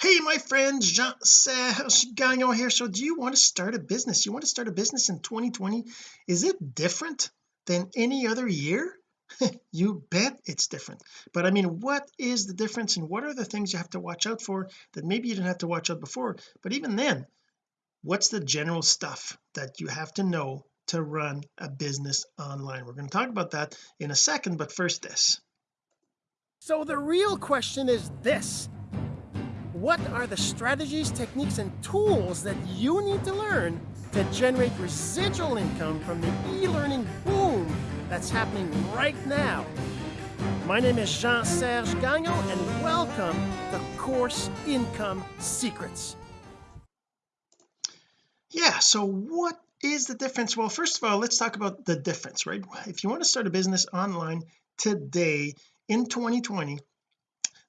hey my friend Jean-Serge Gagnon here. So do you want to start a business? You want to start a business in 2020 is it different than any other year? You bet it's different. But I mean what is the difference and what are the things you have to watch out for that maybe you didn't have to watch out before? But even then what's the general stuff that you have to know to run a business online? We're going to talk about that in a second but first this. So the real question is this what are the strategies techniques and tools that you need to learn to generate residual income from the e-learning boom that's happening right now? My name is Jean-Serge Gagnon and welcome to Course Income Secrets. Yeah so what is the difference? Well first of all let's talk about the difference right? If you want to start a business online today in 2020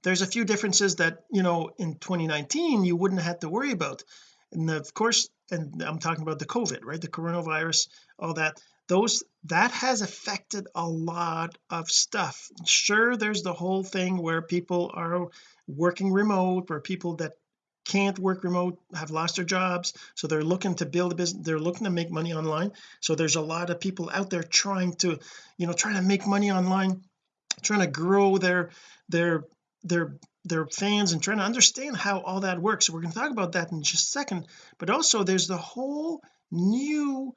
there's a few differences that you know in 2019 you wouldn't have to worry about. And of course and I'm talking about the COVID right? The coronavirus all that. Those that has affected a lot of stuff. Sure there's the whole thing where people are working remote where people that can't work remote have lost their jobs. So they're looking to build a business they're looking to make money online. So there's a lot of people out there trying to you know trying to make money online trying to grow their their their their fans and trying to understand how all that works. So we're going to talk about that in just a second. But also there's the whole new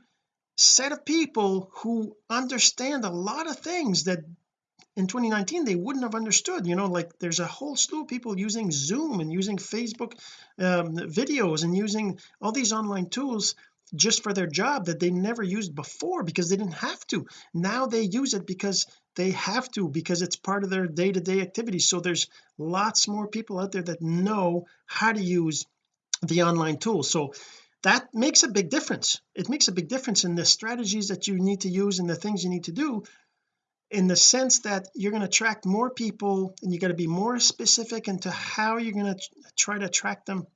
set of people who understand a lot of things that in 2019 they wouldn't have understood. You know like there's a whole slew of people using zoom and using Facebook um, videos and using all these online tools just for their job that they never used before because they didn't have to. Now they use it because they have to because it's part of their day-to-day -day activities. So there's lots more people out there that know how to use the online tools so that makes a big difference. It makes a big difference in the strategies that you need to use and the things you need to do in the sense that you're going to attract more people and you got to be more specific into how you're going to try to attract them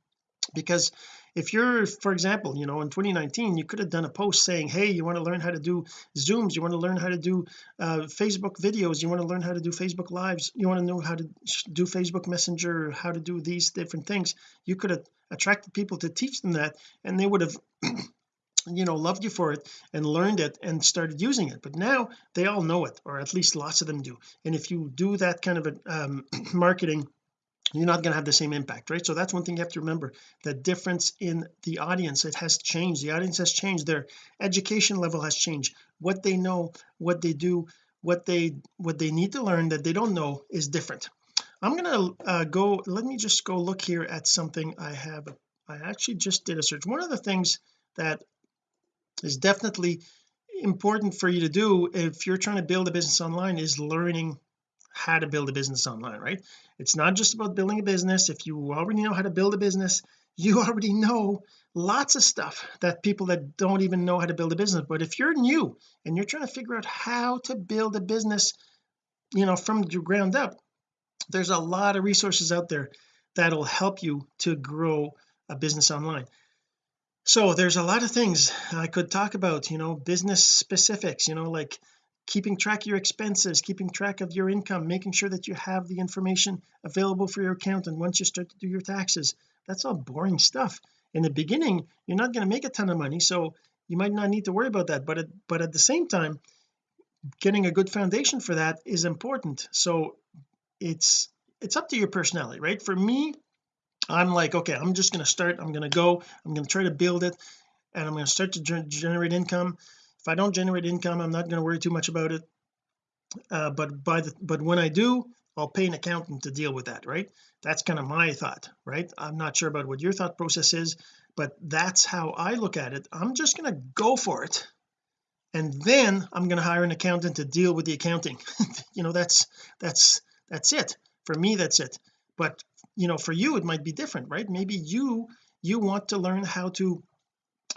because if you're for example you know in 2019 you could have done a post saying hey you want to learn how to do zooms you want to learn how to do uh, Facebook videos you want to learn how to do Facebook lives you want to know how to do Facebook messenger how to do these different things. You could have attracted people to teach them that and they would have you know loved you for it and learned it and started using it. But now they all know it or at least lots of them do. And if you do that kind of a um, marketing you're not going to have the same impact right? So that's one thing you have to remember the difference in the audience it has changed. The audience has changed. Their education level has changed. What they know what they do what they what they need to learn that they don't know is different. I'm gonna uh, go let me just go look here at something I have I actually just did a search. One of the things that is definitely important for you to do if you're trying to build a business online is learning how to build a business online right? It's not just about building a business. If you already know how to build a business you already know lots of stuff that people that don't even know how to build a business. But if you're new and you're trying to figure out how to build a business you know from the ground up there's a lot of resources out there that'll help you to grow a business online. So there's a lot of things I could talk about you know business specifics you know like keeping track of your expenses keeping track of your income making sure that you have the information available for your accountant once you start to do your taxes that's all boring stuff. In the beginning you're not going to make a ton of money so you might not need to worry about that but at, but at the same time getting a good foundation for that is important. So it's it's up to your personality right? For me I'm like okay I'm just going to start I'm going to go I'm going to try to build it and I'm going to start to generate income if I don't generate income I'm not going to worry too much about it. Uh, but by the but when I do I'll pay an accountant to deal with that right? That's kind of my thought right? I'm not sure about what your thought process is but that's how I look at it. I'm just going to go for it and then I'm going to hire an accountant to deal with the accounting. You know that's that's that's it. For me that's it. But you know for you it might be different right? Maybe you you want to learn how to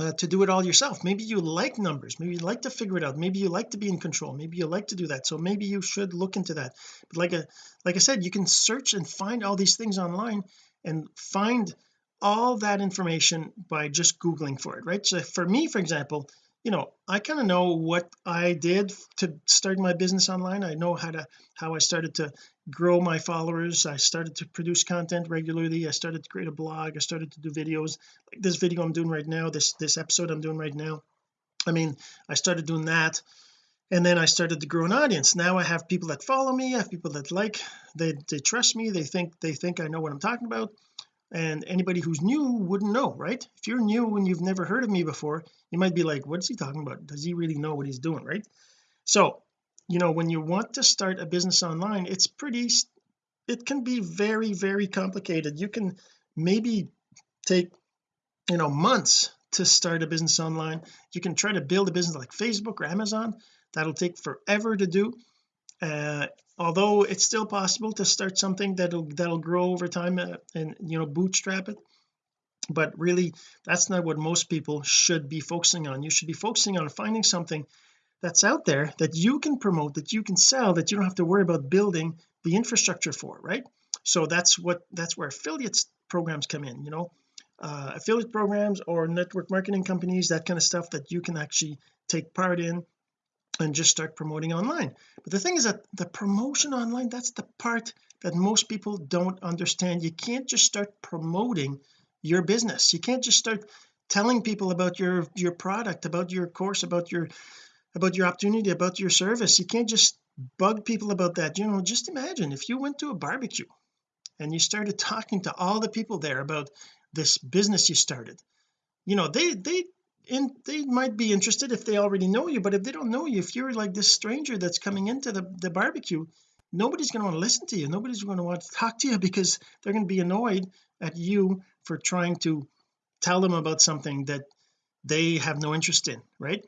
uh, to do it all yourself. Maybe you like numbers. Maybe you like to figure it out. Maybe you like to be in control. Maybe you like to do that. So maybe you should look into that. But like a like I said you can search and find all these things online and find all that information by just googling for it right? So for me for example you know I kind of know what I did to start my business online. I know how to how I started to grow my followers. I started to produce content regularly. I started to create a blog. I started to do videos. Like this video I'm doing right now this this episode I'm doing right now I mean I started doing that and then I started to grow an audience. Now I have people that follow me I have people that like they they trust me they think they think I know what I'm talking about and anybody who's new wouldn't know right? If you're new and you've never heard of me before you might be like what's he talking about? Does he really know what he's doing? Right? So you know when you want to start a business online it's pretty it can be very very complicated. You can maybe take you know months to start a business online. You can try to build a business like Facebook or Amazon. That'll take forever to do. Uh, although it's still possible to start something that'll that'll grow over time uh, and you know bootstrap it. But really that's not what most people should be focusing on. You should be focusing on finding something that's out there that you can promote that you can sell that you don't have to worry about building the infrastructure for right? So that's what that's where affiliates programs come in you know? Uh, affiliate programs or network marketing companies that kind of stuff that you can actually take part in and just start promoting online. But the thing is that the promotion online that's the part that most people don't understand. You can't just start promoting your business. You can't just start telling people about your your product about your course about your about your opportunity about your service. You can't just bug people about that. You know just imagine if you went to a barbecue and you started talking to all the people there about this business you started. You know they they and they might be interested if they already know you but if they don't know you if you're like this stranger that's coming into the, the barbecue nobody's going to want to listen to you. Nobody's going to want to talk to you because they're going to be annoyed at you for trying to tell them about something that they have no interest in right?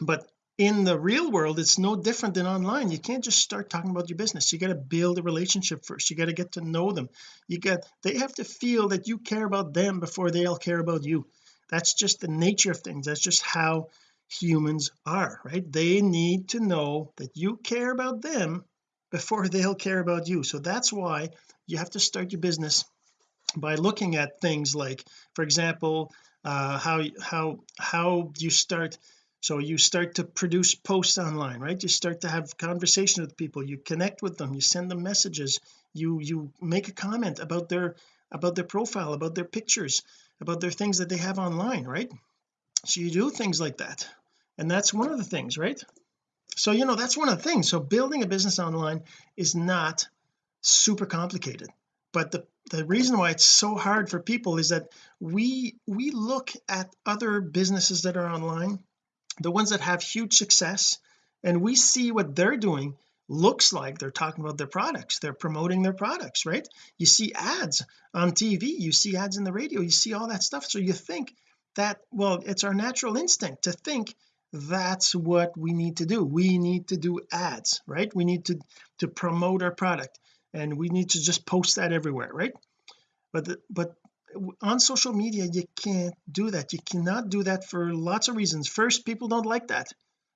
But in the real world it's no different than online. You can't just start talking about your business. You got to build a relationship first. You got to get to know them. You got they have to feel that you care about them before they'll care about you. That's just the nature of things. That's just how humans are right? They need to know that you care about them before they'll care about you. So that's why you have to start your business by looking at things like for example uh how how how you start so you start to produce posts online right? You start to have conversation with people. You connect with them. You send them messages. You you make a comment about their about their profile about their pictures about their things that they have online right? So you do things like that. And that's one of the things right? So you know that's one of the things. So building a business online is not super complicated. But the the reason why it's so hard for people is that we we look at other businesses that are online the ones that have huge success and we see what they're doing looks like. They're talking about their products. They're promoting their products right? You see ads on TV you see ads in the radio. You see all that stuff. So you think that well it's our natural instinct to think that's what we need to do. We need to do ads right? We need to to promote our product and we need to just post that everywhere right? But the, but on social media you can't do that. You cannot do that for lots of reasons. First people don't like that.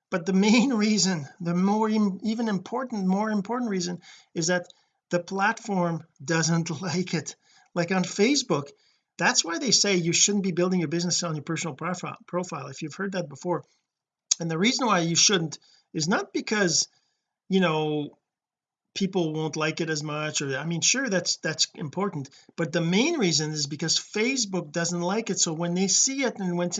But the main reason the more even important more important reason is that the platform doesn't like it. Like on Facebook that's why they say you shouldn't be building your business on your personal profile profile if you've heard that before. And the reason why you shouldn't is not because you know people won't like it as much or I mean sure that's that's important but the main reason is because Facebook doesn't like it. So when they see it and when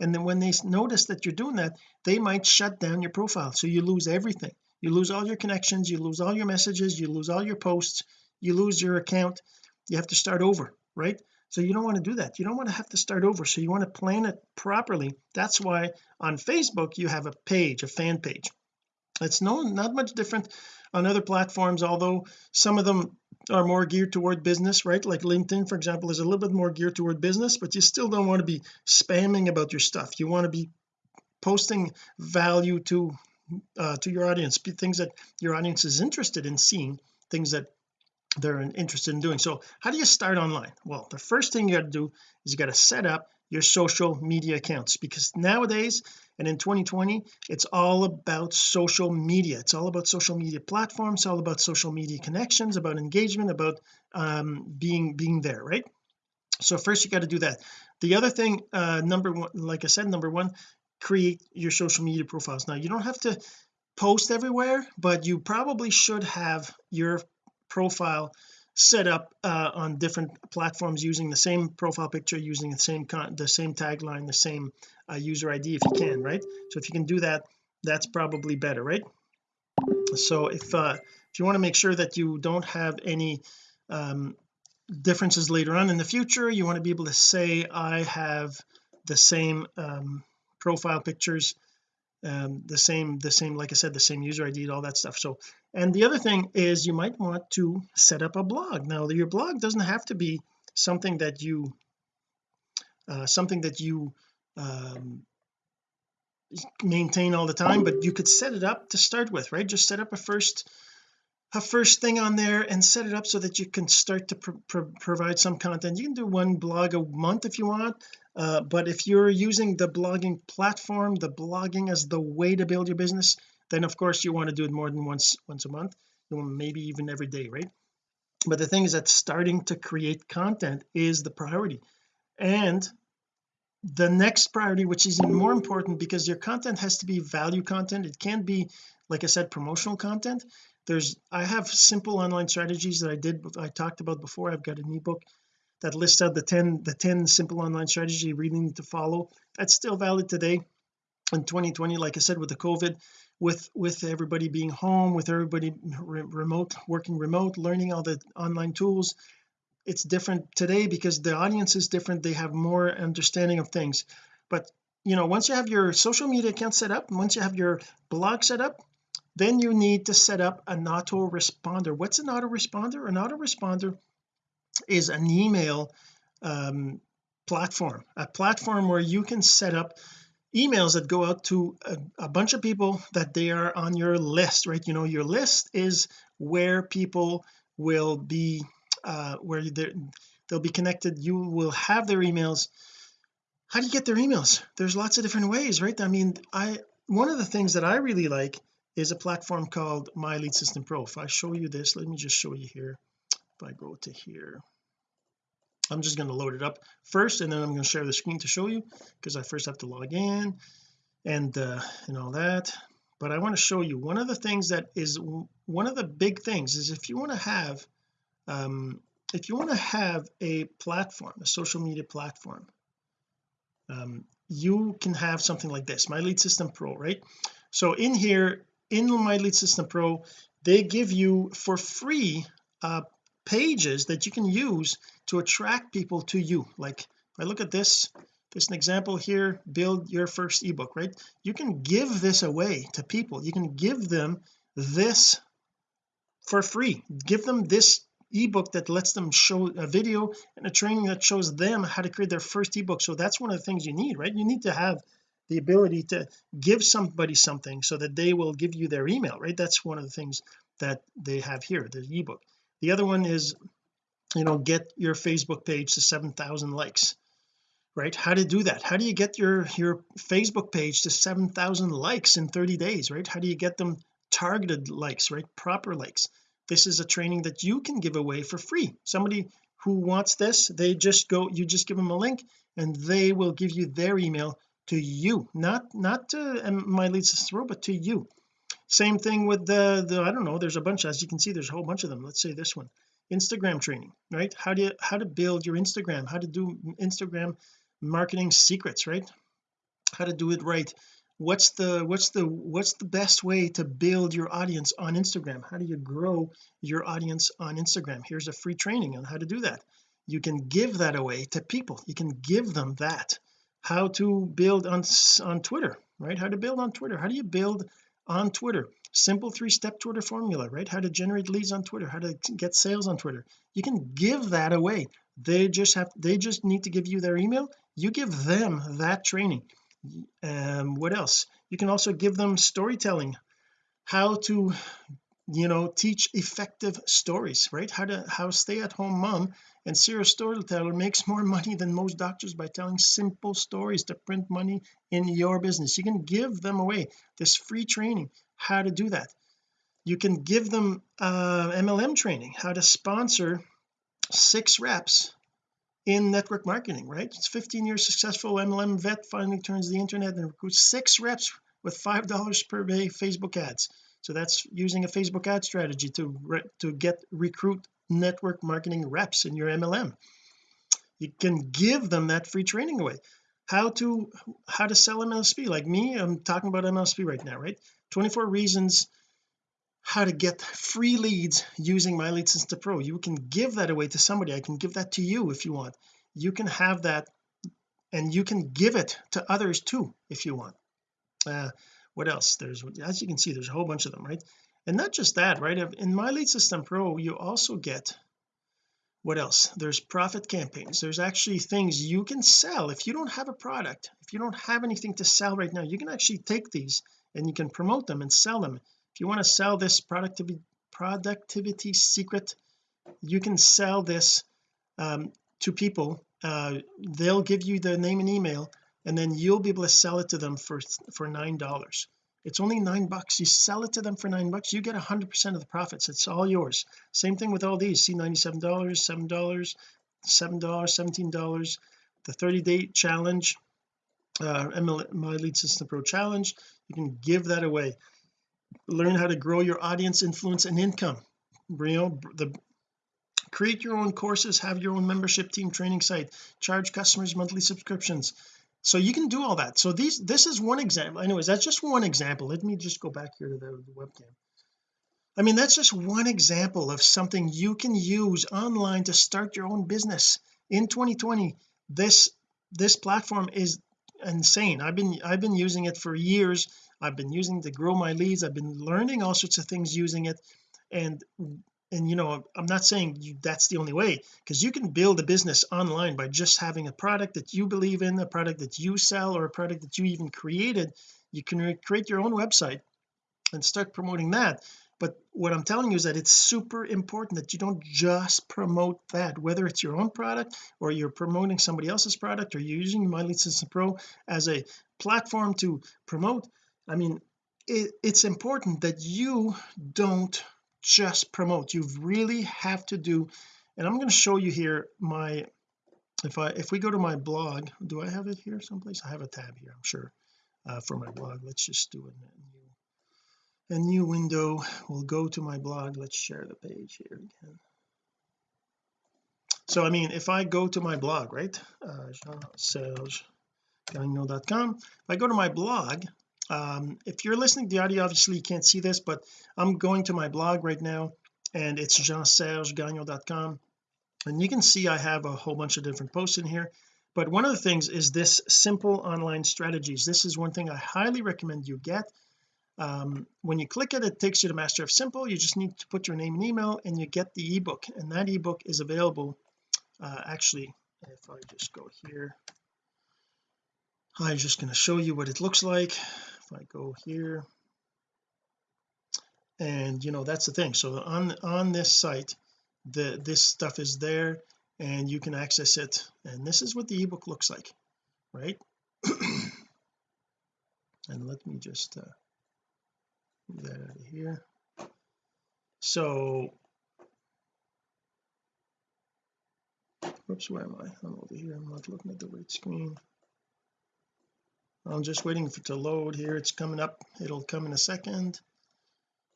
and then when they notice that you're doing that they might shut down your profile. So you lose everything. You lose all your connections you lose all your messages you lose all your posts you lose your account. You have to start over right? So you don't want to do that. You don't want to have to start over. So you want to plan it properly. That's why on Facebook you have a page a fan page it's no not much different on other platforms although some of them are more geared toward business right? Like LinkedIn for example is a little bit more geared toward business but you still don't want to be spamming about your stuff. You want to be posting value to uh, to your audience things that your audience is interested in seeing things that they're interested in doing. So how do you start online? Well the first thing you got to do is you got to set up your social media accounts because nowadays and in 2020 it's all about social media. It's all about social media platforms all about social media connections about engagement about um, being being there right? So first you got to do that. The other thing uh number one like I said number one create your social media profiles. Now you don't have to post everywhere but you probably should have your profile set up uh, on different platforms using the same profile picture using the same con the same tagline the same uh, user ID if you can right? So if you can do that that's probably better right? So if uh if you want to make sure that you don't have any um differences later on in the future you want to be able to say I have the same um profile pictures um the same the same like I said the same user ID all that stuff. So and the other thing is you might want to set up a blog. Now your blog doesn't have to be something that you uh, something that you um, maintain all the time but you could set it up to start with right? Just set up a first a first thing on there and set it up so that you can start to pro pro provide some content. You can do one blog a month if you want uh, but if you're using the blogging platform the blogging as the way to build your business then of course you want to do it more than once once a month maybe even every day right? But the thing is that starting to create content is the priority. And the next priority which is even more important because your content has to be value content. It can't be like I said promotional content. There's I have simple online strategies that I did I talked about before. I've got an ebook that lists out the 10 the 10 simple online strategy you really need to follow. That's still valid today in 2020 like I said with the COVID with with everybody being home with everybody re remote working remote learning all the online tools it's different today because the audience is different. They have more understanding of things. But you know once you have your social media account set up once you have your blog set up then you need to set up an autoresponder. What's an autoresponder? An autoresponder is an email um, platform a platform where you can set up emails that go out to a, a, bunch of people that they are on your list right? You know your list is where people will be uh where they'll be connected. You will have their emails. How do you get their emails? There's lots of different ways right? I mean I one of the things that I really like is a platform called my lead system pro. If I show you this let me just show you here. If I go to here I'm just going to load it up first and then I'm going to share the screen to show you because I first have to log in and uh and all that. But I want to show you one of the things that is one of the big things is if you want to have um if you want to have a platform a social media platform um you can have something like this my lead system pro right? So in here in my lead system pro they give you for free uh pages that you can use to attract people to you. Like if I look at this this an example here build your first ebook right? You can give this away to people. You can give them this for free. Give them this ebook that lets them show a video and a training that shows them how to create their first ebook. So that's one of the things you need right? You need to have the ability to give somebody something so that they will give you their email right? That's one of the things that they have here the ebook. The other one is you know get your Facebook page to 7,000 likes right? How to do that? How do you get your your Facebook page to 7,000 likes in 30 days right? How do you get them targeted likes right? Proper likes this is a training that you can give away for free. Somebody who wants this they just go you just give them a link and they will give you their email to you. Not not to um, my lead system but to you. Same thing with the the I don't know there's a bunch as you can see there's a whole bunch of them. Let's say this one Instagram training right? How do you how to build your Instagram? How to do Instagram marketing secrets right? How to do it right what's the what's the what's the best way to build your audience on Instagram? How do you grow your audience on Instagram? Here's a free training on how to do that. You can give that away to people. You can give them that. How to build on on Twitter right? How to build on Twitter. How do you build on Twitter? Simple three-step Twitter formula right? How to generate leads on Twitter how to get sales on Twitter. You can give that away. They just have they just need to give you their email. You give them that training um what else? You can also give them storytelling. How to you know teach effective stories right? How to how stay at home mom and serial storyteller makes more money than most doctors by telling simple stories to print money in your business. You can give them away. This free training. How to do that? You can give them uh, MLM training how to sponsor six reps in network marketing right? It's 15 years successful MLM vet finally turns the internet and recruits six reps with five dollars per day Facebook ads. So that's using a Facebook ad strategy to to get recruit network marketing reps in your MLM you can give them that free training away. How to how to sell MLSP like me I'm talking about MLSP right now right? 24 reasons how to get free leads using my lead system pro. You can give that away to somebody. I can give that to you if you want. You can have that and you can give it to others too if you want. Uh, what else? There's as you can see there's a whole bunch of them right? And not just that right? In my lead system pro you also get what else? There's profit campaigns. There's actually things you can sell. If you don't have a product if you don't have anything to sell right now you can actually take these and you can promote them and sell them you want to sell this productivity productivity secret you can sell this um, to people. Uh, they'll give you the name and email and then you'll be able to sell it to them for for nine dollars. It's only nine bucks. You sell it to them for nine bucks you get a hundred percent of the profits. It's all yours. Same thing with all these. See 97 dollars seven dollars seven dollars 17 dollars. The 30 day challenge uh my lead system pro challenge you can give that away learn how to grow your audience influence and income. You know the create your own courses have your own membership team training site charge customers monthly subscriptions. So you can do all that. So these this is one example anyways that's just one example. Let me just go back here to the, the webcam. I mean that's just one example of something you can use online to start your own business. In 2020 this this platform is insane. I've been I've been using it for years I've been using to grow my leads. I've been learning all sorts of things using it. And and you know I'm not saying you, that's the only way because you can build a business online by just having a product that you believe in a product that you sell or a product that you even created. You can create your own website and start promoting that. But what I'm telling you is that it's super important that you don't just promote that whether it's your own product or you're promoting somebody else's product or you're using my lead system pro as a platform to promote I mean it, it's important that you don't just promote. You really have to do and I'm going to show you here my if I if we go to my blog do I have it here someplace? I have a tab here I'm sure uh, for my blog. Let's just do a new, a new window. We'll go to my blog. Let's share the page here again. So I mean if I go to my blog right uh, jean-serge-gagnon.com if I go to my blog um, if you're listening to the audio obviously you can't see this but I'm going to my blog right now and it's jean-serge-gagnon.com and you can see I have a whole bunch of different posts in here. But one of the things is this simple online strategies this is one thing I highly recommend you get. Um, when you click it it takes you to master of simple. You just need to put your name and email and you get the ebook. And that ebook is available uh, actually if I just go here. I'm just going to show you what it looks like if I go here. And you know that's the thing. So on on this site the this stuff is there and you can access it. And this is what the ebook looks like right? And let me just uh, move that out of here. So whoops where am I? I'm over here. I'm not looking at the right screen I'm just waiting for it to load here. It's coming up. It'll come in a second.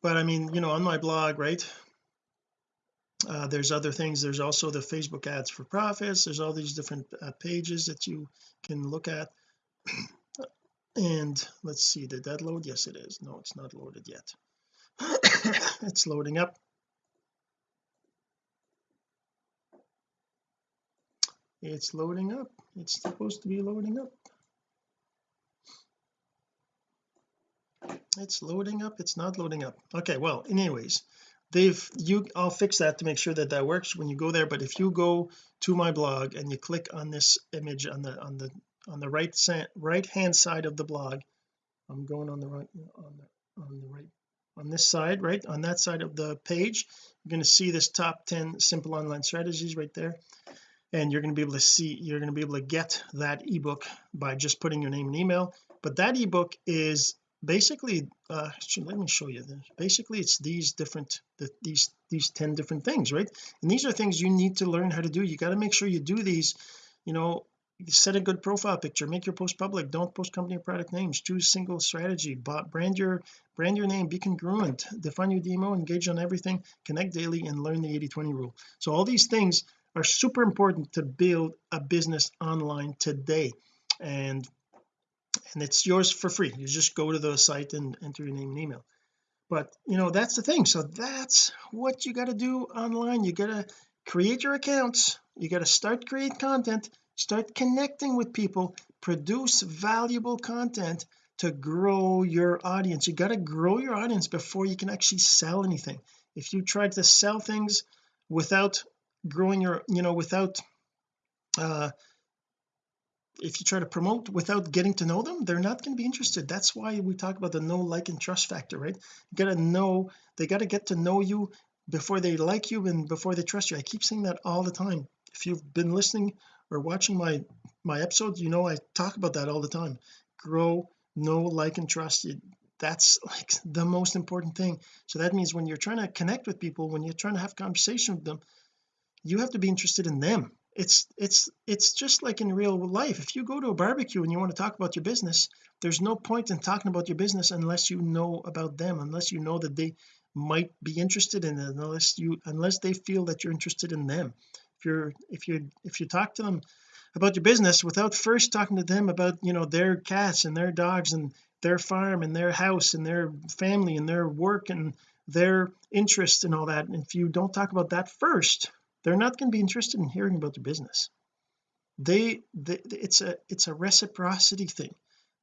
But I mean you know on my blog right uh, there's other things. There's also the Facebook ads for profits. There's all these different uh, pages that you can look at. And let's see did that load? Yes it is. No it's not loaded yet. It's loading up. It's loading up. It's supposed to be loading up it's loading up it's not loading up. Okay well anyways they've you I'll fix that to make sure that that works when you go there but if you go to my blog and you click on this image on the on the on the right right hand side of the blog I'm going on the right on the on the right on this side right on that side of the page you're going to see this top 10 simple online strategies right there and you're going to be able to see you're going to be able to get that ebook by just putting your name and email but that ebook is basically uh let me show you this. Basically it's these different the, these these 10 different things right? And these are things you need to learn how to do. You got to make sure you do these you know set a good profile picture make your post public don't post company or product names choose single strategy brand your brand your name be congruent define your demo engage on everything connect daily and learn the 80 20 rule. So all these things are super important to build a business online today. And and it's yours for free. You just go to the site and enter your name and email. But you know that's the thing. So that's what you got to do online. You got to create your accounts. You got to start create content. Start connecting with people. Produce valuable content to grow your audience. You got to grow your audience before you can actually sell anything. If you try to sell things without growing your you know without uh if you try to promote without getting to know them they're not going to be interested. That's why we talk about the no like and trust factor right? You got to know they got to get to know you before they like you and before they trust you. I keep saying that all the time. If you've been listening or watching my my episodes you know I talk about that all the time. Grow know like and trust. You that's like the most important thing. So that means when you're trying to connect with people when you're trying to have conversation with them you have to be interested in them it's it's it's just like in real life. If you go to a barbecue and you want to talk about your business there's no point in talking about your business unless you know about them unless you know that they might be interested in it unless you unless they feel that you're interested in them. If you're if you if you talk to them about your business without first talking to them about you know their cats and their dogs and their farm and their house and their family and their work and their interests and all that and if you don't talk about that first they're not going to be interested in hearing about your business. They, they it's a it's a reciprocity thing.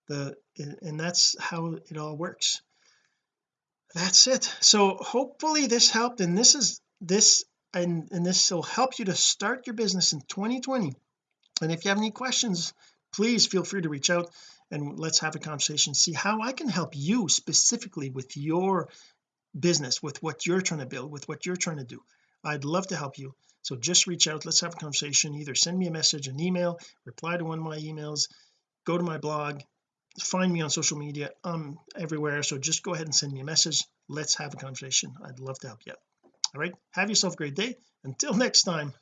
The and that's how it all works. That's it. So hopefully this helped and this is this and and this will help you to start your business in 2020 and if you have any questions please feel free to reach out and let's have a conversation see how I can help you specifically with your business with what you're trying to build with what you're trying to do I'd love to help you. So just reach out. Let's have a conversation. Either send me a message an email reply to one of my emails go to my blog find me on social media. I'm everywhere. So just go ahead and send me a message. Let's have a conversation. I'd love to help you. Out all right? Have yourself a great day. Until next time.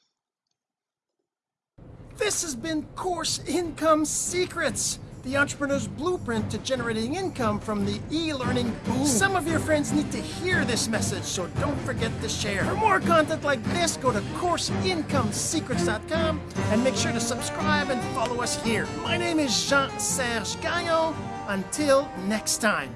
This has been course income secrets the entrepreneur's blueprint to generating income from the e-learning boom. Some of your friends need to hear this message, so don't forget to share. For more content like this, go to CourseIncomeSecrets.com and make sure to subscribe and follow us here. My name is Jean-Serge Gagnon. Until next time.